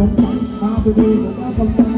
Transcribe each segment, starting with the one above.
I'm a man,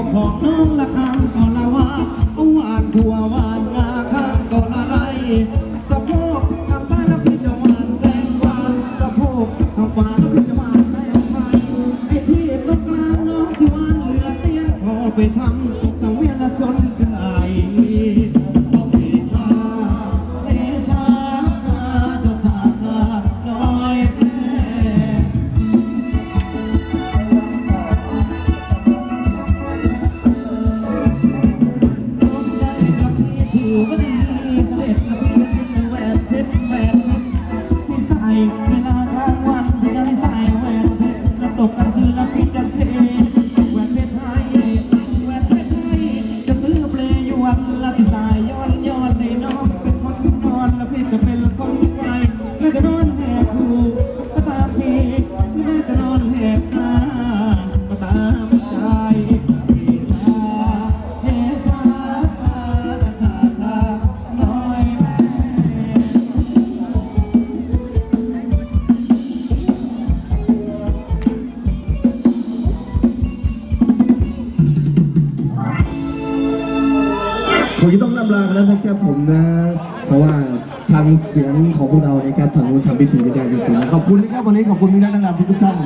Oh. on ากนอนแหบหูก็ตามทีหน้าะนอนแหบตาก็ตามใจมคงจะต้องลำลาแล้วนะครับผมนะ เพราะว่า ทางเสียงของพวกเรานะครับทางนู้ทำพิธีไได้จริงๆขอบคุณนะครับวันนี้ขอบคุณพี่นักดนตรีทุกท่าน